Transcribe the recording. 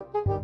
you.